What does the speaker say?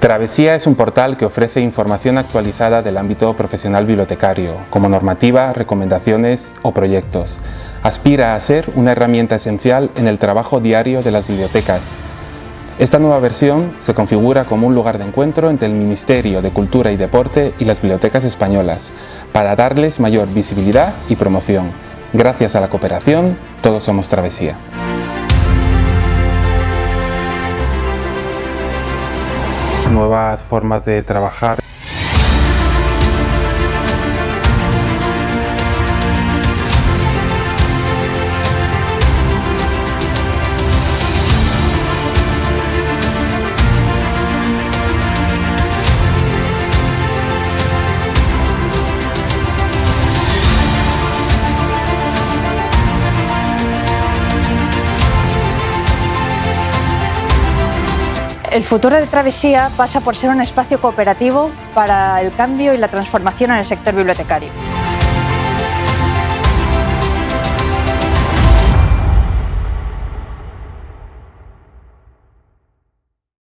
Travesía es un portal que ofrece información actualizada del ámbito profesional bibliotecario, como normativa, recomendaciones o proyectos. Aspira a ser una herramienta esencial en el trabajo diario de las bibliotecas. Esta nueva versión se configura como un lugar de encuentro entre el Ministerio de Cultura y Deporte y las bibliotecas españolas, para darles mayor visibilidad y promoción. Gracias a la cooperación, todos somos Travesía. Nuevas formas de trabajar El futuro de Travesía pasa por ser un espacio cooperativo para el cambio y la transformación en el sector bibliotecario.